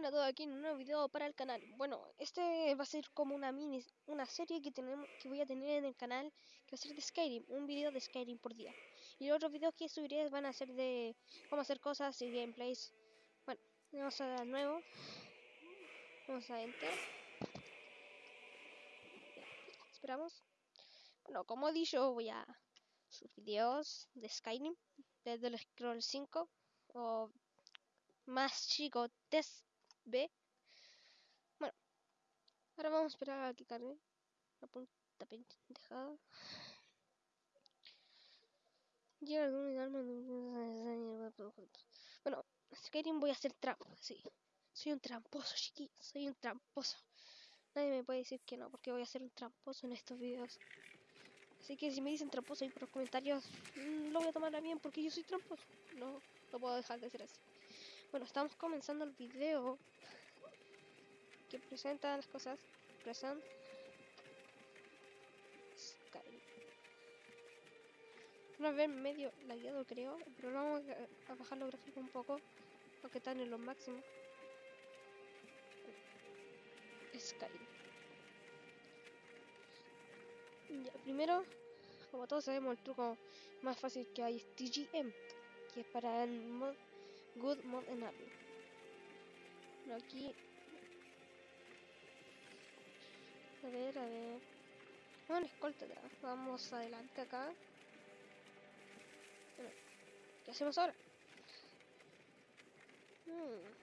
buenas a todos aquí en un nuevo video para el canal. Bueno, este va a ser como una mini, una serie que tenemos, que voy a tener en el canal, que va a ser de Skyrim, un video de Skyrim por día. Y los otros videos que subiré van a ser de cómo hacer cosas y gameplays. Bueno, vamos a dar nuevo. Vamos a enter. Esperamos. Bueno, como he dicho, voy a subir videos de Skyrim, desde el Scroll 5 o más chico test B. Bueno, ahora vamos a esperar a que cargue la punta pendejada. Llega algún arma. Bueno, Skyrim voy a hacer trampa, sí. Soy un tramposo, chiquillo. Soy un tramposo. Nadie me puede decir que no, porque voy a ser un tramposo en estos videos. Así que si me dicen tramposo ahí por los comentarios, mm, lo voy a tomar a bien porque yo soy tramposo. No, no puedo dejar de ser así. Bueno, estamos comenzando el video que presenta las cosas. Present. Skyrim. Vamos a ver medio lagueado creo, pero vamos a bajar los gráficos un poco, porque están en lo máximo. Skyrim. Ya, primero, como todos sabemos, el truco más fácil que hay es TGM, que es para el mod Good Mod en Apple. Pero aquí. A ver, a ver. Bueno, escolta Vamos adelante acá. Bueno, ¿Qué hacemos ahora? Hmm.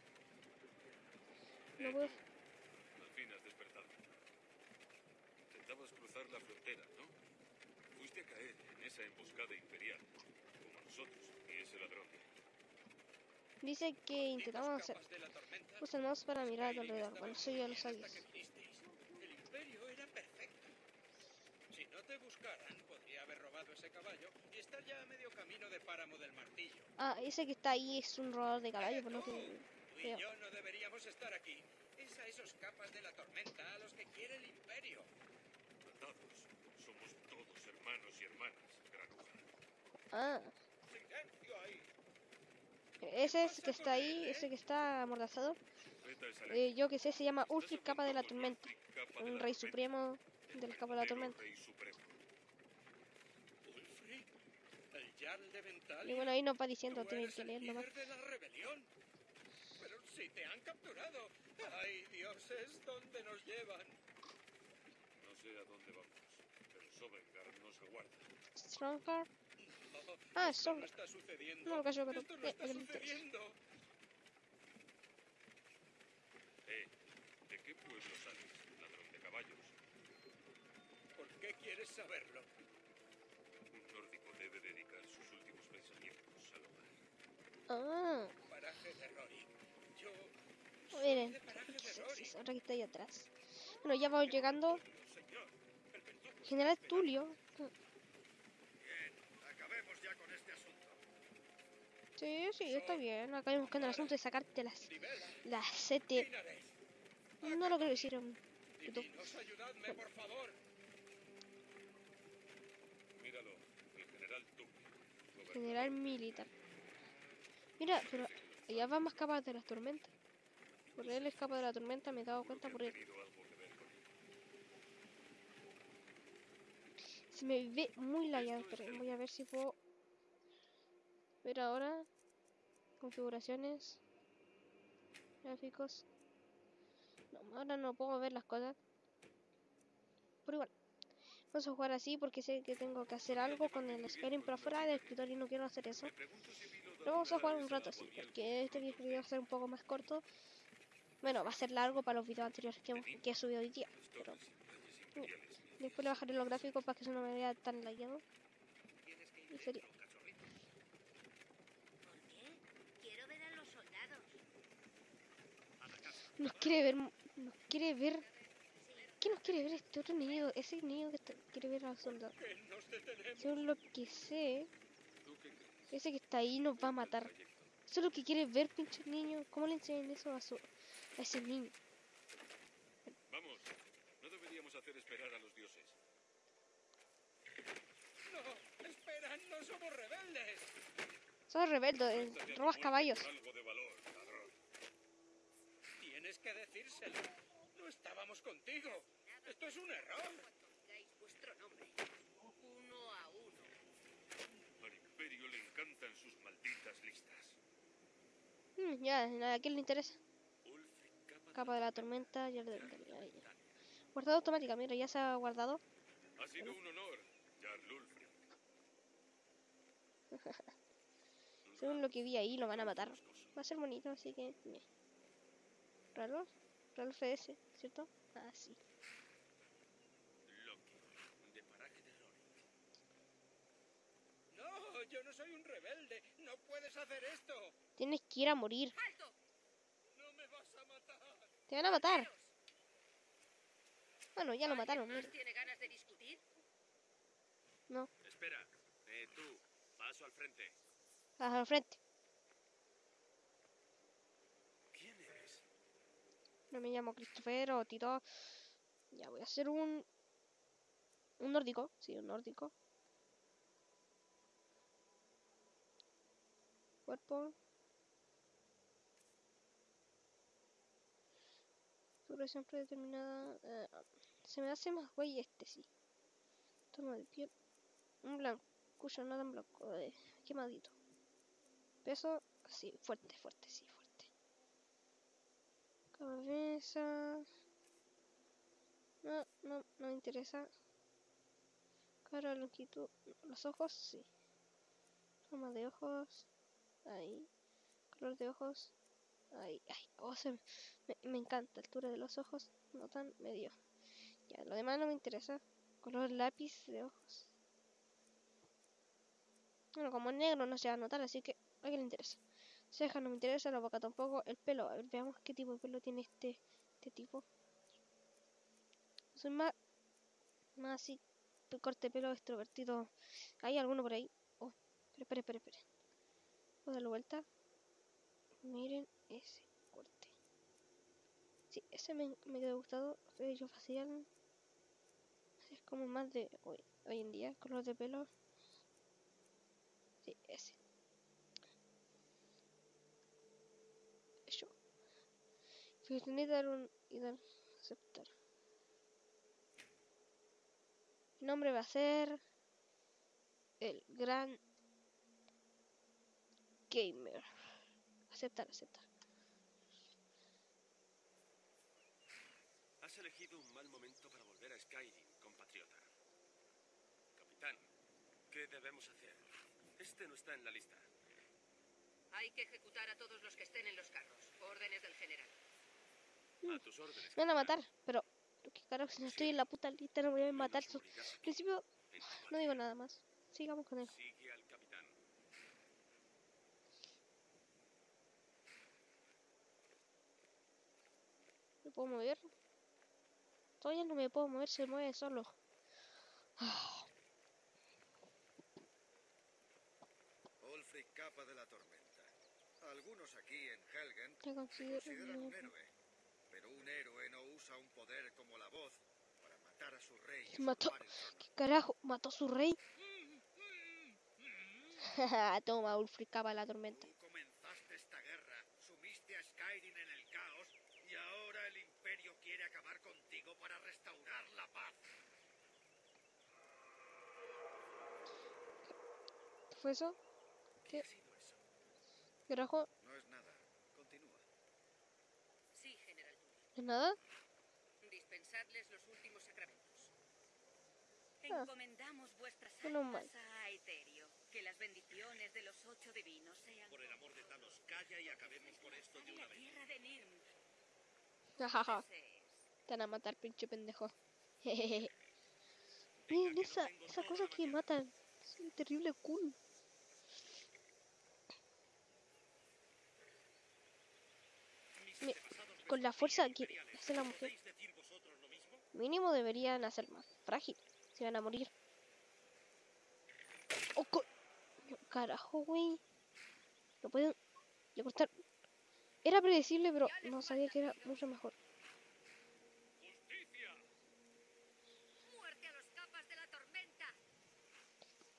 No puedo. Al fin has despertado. Intentabas cruzar la frontera, ¿no? Fuiste a caer en esa emboscada imperial, como nosotros y ese ladrón. Dice que intentamos hacer usamos para mirar alrededor. Bueno, eso ya lo sabías. El imperio era perfecto. Si no te buscaran, podría haber robado ese caballo y estar ya a medio camino de páramo del martillo. Ah, ese que está ahí es un robador de caballo, por lo que... Tú y yo no deberíamos estar aquí. Es a esos capas de la tormenta a los que quiere el imperio. Somos todos hermanos y hermanas, granuja. Ah. Ese es que está ahí, ese que está amordazado. Eh, yo que sé, se llama Ulfric Capa de la Tormenta. Un rey supremo de la Capa de la Tormenta. Y bueno, ahí nos va diciendo, tienen que leer nomás. Pero si te han capturado. Ay, dioses, ¿dónde nos llevan? No sé a dónde vamos, pero Sovengar nos aguarda. Strongheart. Ah, son. Está sucediendo. No callo, pero. Esto no está sucediendo. Eh, ¿de qué pueblo sales, ladrón de caballos? ¿Por qué quieres saberlo? Un nórdico debe dedicar sus últimos pensamientos al hogar. Ah. Paraje de Rory. Yo. Miren, otra que está ahí atrás. Bueno, ya vamos llegando. General Tulio. Sí, sí, está bien. Acá buscando el asunto de sacarte las, las sete. No lo creo que hicieron. ayudadme, por favor. Míralo, el general General militar. Mira, pero allá va más capaz de las tormentas. Por él escapa de la tormenta, me he dado cuenta por él. Se me ve muy lagueado, pero voy a ver si puedo ver ahora configuraciones gráficos. No, ahora no puedo ver las cosas. Pero igual vamos a jugar así porque sé que tengo que hacer algo con el Skyrim pero fuera del escritorio y no quiero hacer eso. Pero vamos a jugar un rato así porque este video va a ser un poco más corto. Bueno, va a ser largo para los videos anteriores que, he subido hoy día pero después le bajaré los gráficos para que eso no me vea tan lagueado. Y sería Nos quiere ver, nos quiere ver. ¿Qué nos quiere ver este otro niño? Ese niño que quiere ver a los soldados. Según lo que sé, ese que está ahí nos va a matar. Eso es lo que quiere ver, pinche niño. ¿Cómo le enseñan eso a, su, a ese niño? Vamos, no deberíamos hacer esperar a los dioses. No, esperan, no somos rebeldes. Somos rebeldes, robas caballos. Que decírselo. No estábamos contigo. Esto es un error. Cuando digáis vuestro nombre, uno a uno. Al Imperio le encantan sus malditas listas. Mm, ya, nada, ¿a quién le interesa? Capa de la tormenta, ya, ya. Guardado automática, mira, ya se ha guardado. Ha sido un honor, Jarl Ulfric. Según lo que vi ahí, lo van a matar. Va a ser bonito, así que... ¿Ralph? Ralph FS, ¿cierto? Ah, sí. Loki, de paraje de Rory. No, yo no soy un rebelde. No puedes hacer esto. Tienes que ir a morir. ¡Alto! No me vas a matar. Te van a matar. Bueno, ya lo mataron, ¿Alguien mira. más tiene ganas de discutir? No, Espera, eh, tú, paso al frente. al frente. ¿Quién eres? No me llamo Christopher o Tito. Ya voy a hacer un... Un nórdico. Sí, un nórdico. Cuerpo. Duración predeterminada. eh, se me hace más güey este, sí. Tono de piel. Un blanco. Cuyo nada en blanco. eh, quemadito. Peso. Sí, fuerte, fuerte, sí. No, no, no me interesa. Cara, longitud. Los ojos, sí. Forma de ojos. Ahí. Color de ojos. Ahí, ay. Oh, se me, me, me encanta. Altura de los ojos. No tan medio. Ya, lo demás no me interesa. Color lápiz de ojos. Bueno, como negro no se va a notar, así que a quién le interesa. Cejas no me interesa, la boca tampoco. El pelo, a ver, veamos qué tipo de pelo tiene este, este tipo. Soy más, más así, corte de pelo extrovertido. ¿Hay alguno por ahí? Oh, espera, espera, espera, espera. Puedo darle vuelta. Miren ese corte. Sí, ese me, me quedó gustado. Vello facial. Es como más de hoy, hoy en día, color de pelo. Sí, ese. Eso. Fíjate, dar un y dar aceptar. Mi nombre va a ser el gran gamer. Aceptar, aceptar. Has elegido un mal momento para volver a Skyrim, compatriota. Capitán, ¿qué debemos hacer? Este no está en la lista. Hay que ejecutar a todos los que estén en los carros. Órdenes del general. Me van a matar, pero qué carajo, si no estoy en la puta lista no me voy a matar. Al principio no digo nada más. Sigamos con él. ¿Me puedo mover? Todavía no me puedo mover, se mueve solo. Ulfric Capa de la Tormenta. Algunos aquí en Helgen consideran un héroe. Héroe. Un héroe no usa un poder como la voz para matar a su rey y ¿Quién mató? ¿Qué carajo? ¿Mató a su rey? Toma, Ulfric capa la tormenta. Tú comenzaste esta guerra, sumiste a Skyrim en el caos y ahora el Imperio quiere acabar contigo para restaurar la paz. ¿Qué fue eso? ¿Qué ha sido eso? ¿Qué carajo? No es nada. Continúa. Sí, general Tully. ¿Es nada? Dispensadles los últimos sacramentos. Ah. Encomendamos vuestras Menos almas mal. a Aeterio. Que las bendiciones de los ocho divinos sean Por el amor de Thanos, calla y acabemos con esto de una vez. tierra de Nirn. Jajaja. Te van a matar, pinche pendejo. Miren esa, esa cosa que matan. Es un terrible cool. Mi- con la fuerza que hace la mujer. ¿Podéis decir vosotros lo? Mínimo deberían hacer más frágil. Se van a morir. Oh, co- carajo, güey. No pueden. Le cortar. Era predecible, pero no sabía que era mucho mejor. ¡Justicia! ¡Muerte a los capas de la tormenta!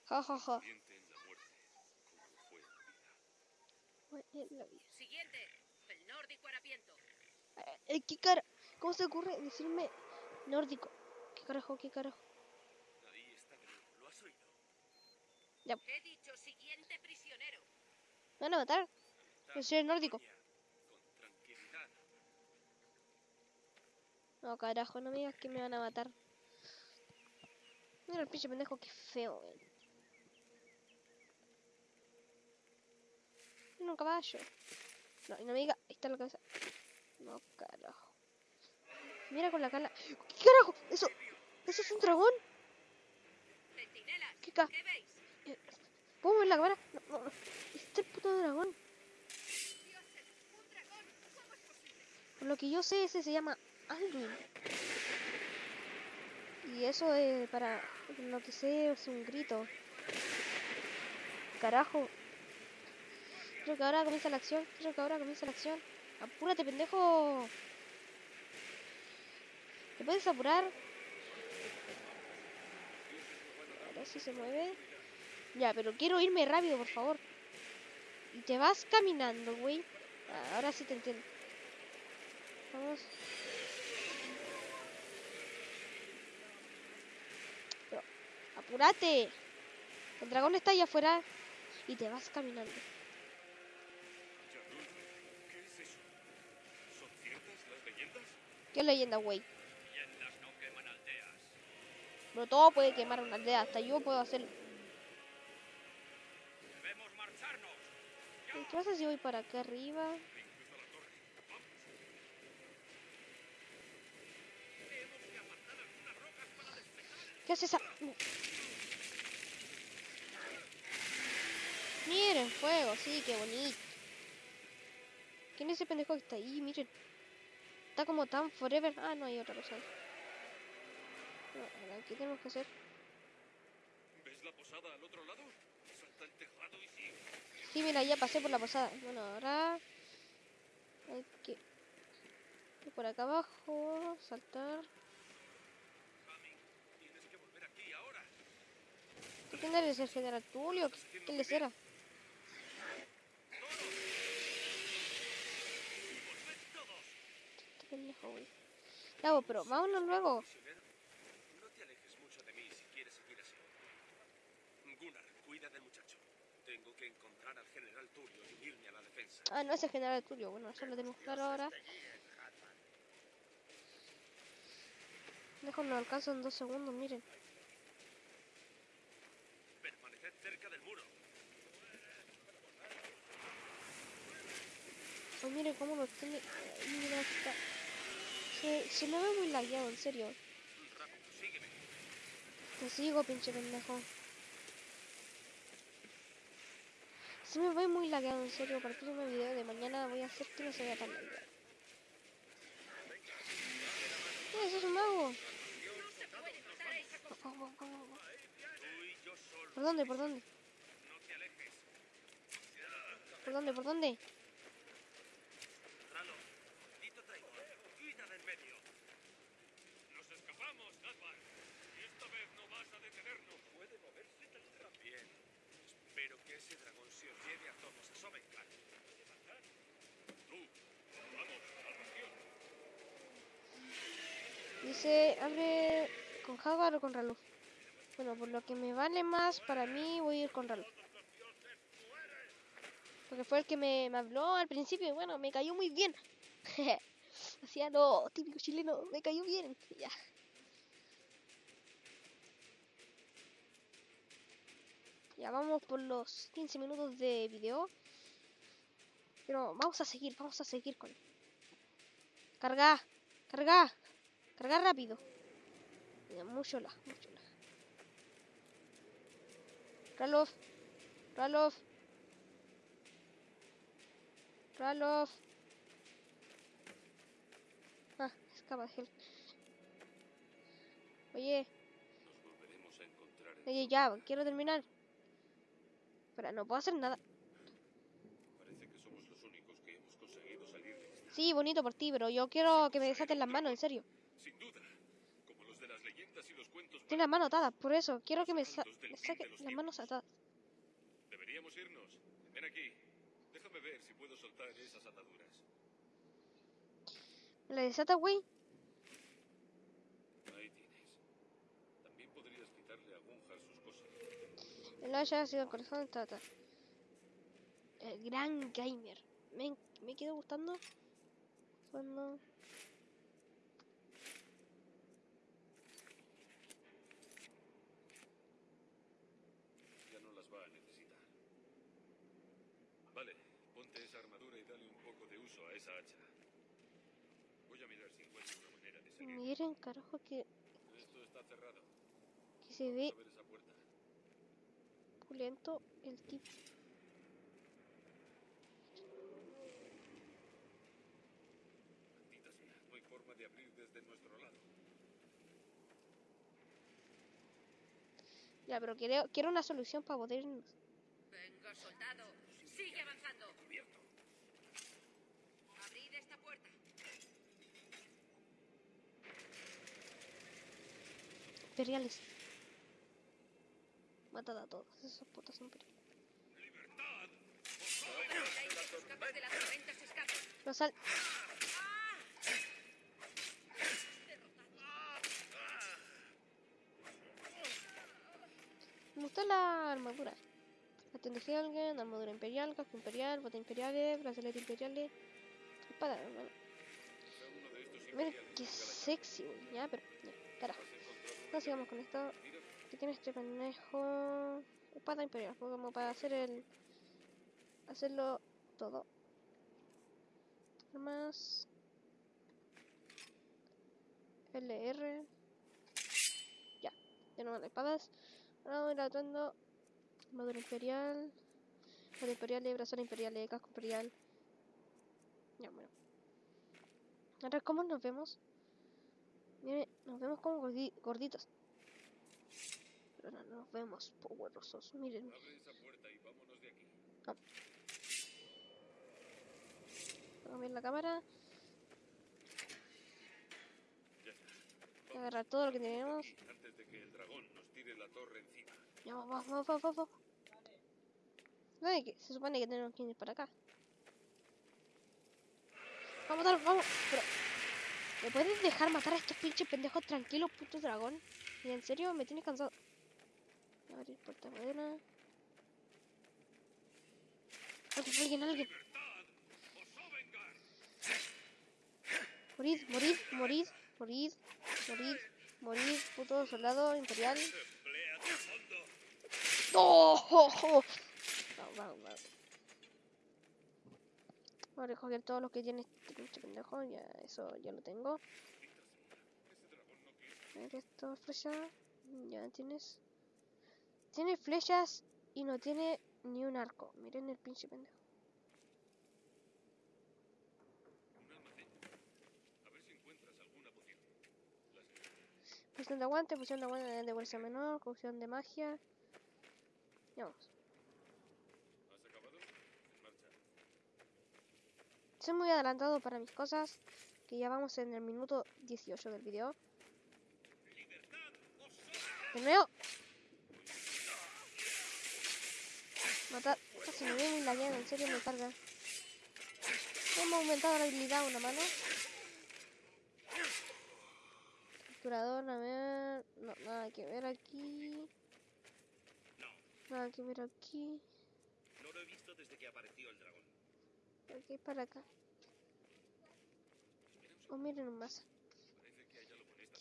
Ja, ja, ja. En la vida. Bueno, en la vida. Siguiente. El nórdico harapiento. Eh, Eh, ¿Qué cara? ¿Cómo se ocurre decirme nórdico? ¿Qué carajo? ¿Qué carajo? Ahí está Gru. ¿Lo has oído? He dicho siguiente prisionero. ¿Me van a matar? Yo soy el nórdico. No, carajo, no me digas que me van a matar. Mira el pinche pendejo, qué feo, weón. Mira un caballo. No, y no me diga, ahí está la cabeza. No, carajo. Mira con la cara. ¿Qué carajo? ¿Eso, ¿Eso es un dragón? ¿Qué ca-. ¿Puedo ver la cámara? No, no. Este puto dragón. Por lo que yo sé, ese se llama Alduin. Y eso es para lo que sé es un grito. Carajo. Creo que ahora comienza la acción. Creo que ahora comienza la acción. Apúrate, pendejo. ¿Te puedes apurar? A ver si se mueve. Ya, pero quiero irme rápido, por favor. Y te vas caminando, güey. Ah, Ahora sí te entiendo. Vamos. Pero, apúrate. El dragón está allá afuera y te vas caminando. Yarul, ¿qué es eso? ¿Son ciertas las leyendas? ¿Qué leyenda, güey? No. Pero todo puede quemar una aldea, hasta yo puedo hacerlo. Debemos marcharnos. ¿Y ¿Qué pasa si voy para acá arriba? ¿Qué hace esa? Miren, fuego, sí, qué bonito. ¿Quién es ese pendejo que está ahí? Miren. Está como tan forever. Ah, no hay otra cosa. Ahora, ¿Qué tenemos que hacer? ¿Ves la posada al otro lado? Salta el tejado y sigue. Sí, mira, ya pasé por la posada. Bueno, ahora hay que ir por acá abajo, saltar. Jami, tienes que volver aquí ahora. ¿Tú quién eres? ¿El general Tulio? ¿Qué- ¿Quién les era? Este pendejo, güey. Vos, pero vámonos luego. Prisionero, no te alejes mucho de mí si quieres seguir así. Gunnar, cuida del muchacho. Tengo que encontrar al general Tulio y unirme a la defensa. Ah, no es el general Tulio. Bueno, eso lo tenemos claro ahora. Dejo, lo alcanzo en dos segundos, miren. Permaneced cerca del muro. Oh, miren cómo lo tiene. Mira, está. Se, se me ve muy lagueado, en serio. Te sigo, pinche pendejo. Se me ve muy lagueado, en serio. Para el próximo video de mañana voy a hacer que no se vea tan lagueado. ¡Eh, ¡Eso es un mago! ¿Por dónde? ¿Por dónde? ¿Por dónde? ¿Por dónde? Medio. Nos escapamos, Gaspar. Y esta vez no vas a detenernos. Puede moverse tan Bien. Espero que ese dragón se os lleve a todos a Sovengar. Tú, vamos, salvación. Dice, abre con Jaguar o con Ralph. Bueno, por lo que me vale más, para mí voy a ir con Ralph. Porque fue el que me, me habló al principio y bueno, me cayó muy bien. Hacía lo típico chileno, me cayó bien. Ya. Ya vamos por los 15 minutos de video. Pero vamos a seguir, vamos a seguir con... Carga, carga. Cargar rápido. Mira, mucho la, mucho la. Ralof. Ralof. Ralof. Gel. Oye, Nos volveremos a encontrar en... oye, ya, quiero terminar. Espera, no puedo hacer nada. Parece que somos los únicos que hemos conseguido salir de esta. Sí, bonito por ti, pero yo quiero que me desaten las manos, en serio. Sin duda. Como los de las leyendas y los cuentos... Tiene las manos atadas, por eso quiero que me, sa me saquen las manos atadas. Deberíamos irnos. Ven aquí. Déjame ver si puedo soltar esas ataduras. La desata, güey. Ahí tienes. También podrías quitarle a Gunjar sus cosas. El haya sido el corazón de Tata. El gran gamer. Me, me quedó gustando cuando. Ya no las va a necesitar. Vale, ponte esa armadura y dale un poco de uso a esa hacha. Voy a mirar si encuentro una manera de salir. Miren, carajo, que, Esto está cerrado. que se ve Pulento el tipo. Maldita sea, no hay forma de abrir desde nuestro lado. Ya, pero quiero, quiero una solución para poder irnos. Venga, soldado. Sigue avanzando. Abrid esta puerta. imperiales. Matad a todos esos putos se escapan. No sal. Me gustó la armadura. La tecnología alguien, armadura imperial, casco imperial, botas imperiales, brazalete imperiales, espada, hermano. Imperiales qué sexy, güey. Ya, pero, ya, carajo. ¿Has encontrado una No sigamos con esto. Que tiene este pendejo espada imperial como para hacer el hacerlo todo. Armas LR ya tenemos las espadas. Ahora voy atuendo armadura imperial. Armadura imperial brazal imperial casco imperial. Ya bueno. Ahora cómo nos vemos Miren, nos vemos como gordi- gorditos pero no nos vemos poderosos. Miren, abre esa puerta y vámonos de aquí. voy a la cámara. Agarrar todo lo que tenemos. Antes de que el dragón nos tire la torre encima. Ya, vamos, vamos, vamos, vamos, vamos. Que se supone que tenemos que ir para acá. Vamos, vamos. Pero, ¿me puedes dejar matar a estos pinches pendejos tranquilos, puto dragón? Y en serio, me tienes cansado. Abrir puerta madera. Alguien, alguien, alguien. Morid, morid, morid, morid, morid, morid, puto soldado imperial. ¡Oh! Vamos, vamos, vamos. Voy a recoger todo lo que tiene este pendejo. Ya, eso ya lo tengo. No. A ver, esto, flecha. Ya tienes. Tiene flechas y no tiene ni un arco. Miren el pinche pendejo. Poción. Poción de aguante, poción de aguante de fuerza menor, cocción de magia. Ya vamos. ¿Has acabado? En marcha. Soy muy adelantado para mis cosas. Que ya vamos en el minuto 18 del video. De nuevo. Matar. Se me ve muy lagueada, en serio me carga. Hemos aumentado la habilidad una mano. Capturador, a ver. No, nada que ver aquí. Nada que ver aquí. No lo he visto desde que apareció el dragón. Aquí para acá. Oh, miren más.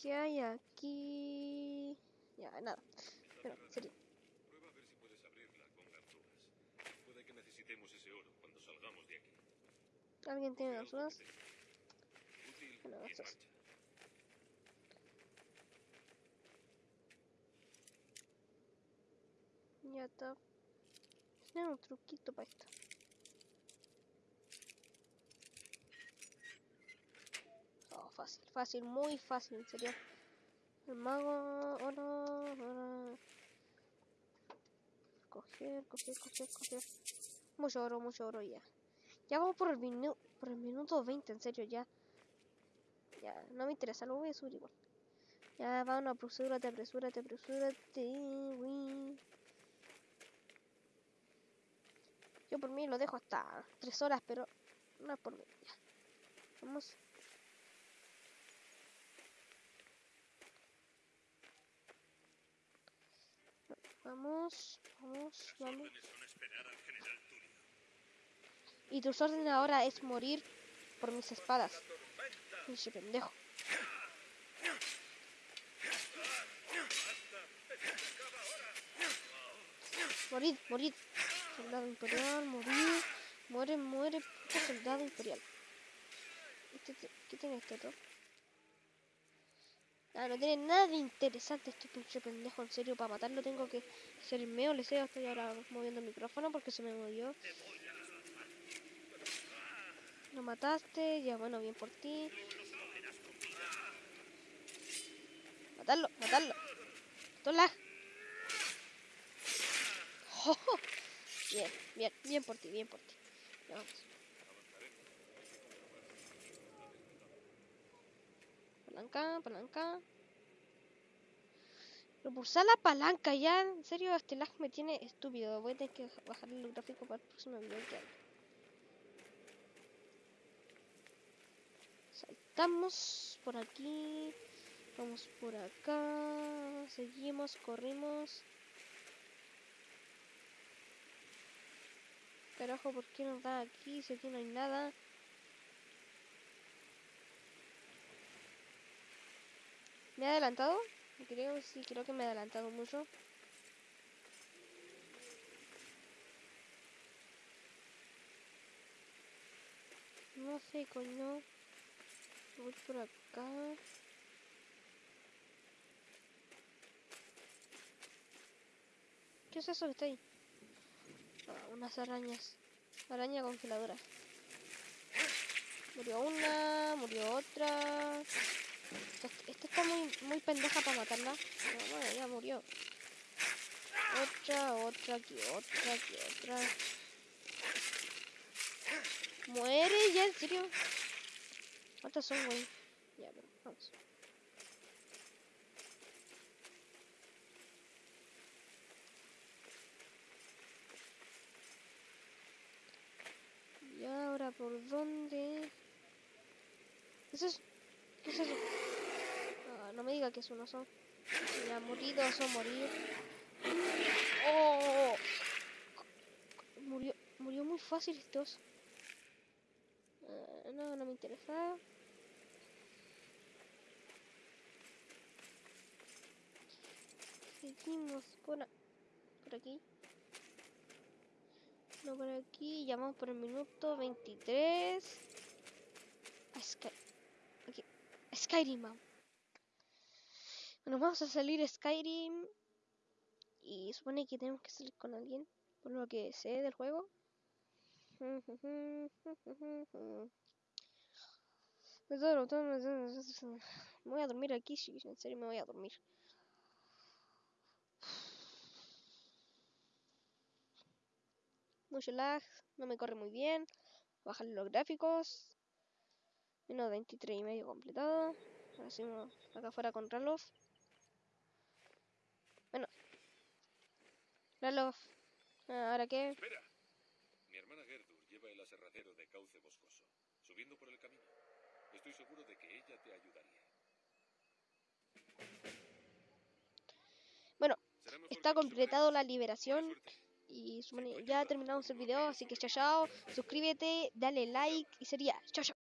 ¿Qué hay aquí? Ya, nada. Pero, en serio. Prueba a ver si puedes abrirla con ganzúas. Puede que necesitemos ese oro cuando salgamos de aquí. ¿Alguien tiene las dudas? Bueno, eso es. Ya está. Tiene un truquito para esto. Oh, fácil, fácil, muy fácil, en serio. El mago, oro, oro. Coger, coger, coger, coger. Mucho oro, mucho oro ya. Ya vamos por el, minu por el minuto 20, en serio, ya. Ya, no me interesa, lo voy a subir igual. Ya, va una apresúrate, apresúrate, apresúrate. Uy. Yo por mí lo dejo hasta 3 horas, pero no es por mí. Ya. Vamos. Vamos, vamos, vamos. Y tus órdenes ahora es morir por mis espadas. Ese pendejo. Morid, morid. Soldado imperial, morir. Muere, muere, soldado imperial. Este, te- ¿Qué tiene este otro? Ah, no tiene nada de interesante este pinche pendejo, en serio, para matarlo tengo que ser meo, le sé, estoy ahora moviendo el micrófono porque se me movió. Lo mataste, ya bueno, bien por ti. Matarlo, matarlo. Tola. Bien, bien, bien por ti, bien por ti. Ya vamos. Palanca, palanca. Repulsar la palanca ya, en serio, este lag me tiene estúpido. Voy a tener que bajar el gráfico para el próximo video que haga. Saltamos por aquí. Vamos por acá. Seguimos, corrimos. Carajo, ¿por qué nos da aquí si aquí no hay nada? ¿Me he adelantado? Creo, sí, creo que me he adelantado mucho. No sé, coño. Voy por acá. ¿Qué es eso que está ahí? Ah, unas arañas. Araña congeladora. Murió una, murió otra. Esta, está muy, muy pendeja para matarla. Pero bueno, ya murió. Otra, otra, aquí otra, aquí otra. Muere ya, en serio. ¿Cuántas son, güey? Ya, pero vamos. ¿Y ahora por dónde? ¿Qué es eso? ¿Qué es eso? Ah, no me diga que es un oso. Ya, morido, oso, morir. ¡Oh! Murió, murió muy fácil este oso. No, no me interesa. Seguimos por, por aquí. No, por aquí. Ya vamos por el minuto 23. A Sky. Skyrim vamos. Bueno, vamos a salir Skyrim. Y supone que tenemos que salir con alguien. Por lo que sé del juego. Me voy a dormir aquí, sí, en serio me voy a dormir. Mucho lag, no me corre muy bien. Bajar los gráficos. Menos 23 y medio completado. Uno acá afuera con Ralof. Bueno. Ralof. ah, ¿Ahora qué? Espera. Mi hermana Gerdur lleva el aserradero de cauce boscoso, subiendo por el camino. Estoy seguro de que ella te ayudaría. Bueno, está completado la liberación. Y ya terminamos el video, así que chao chao. Suscríbete, dale like y sería chao chao.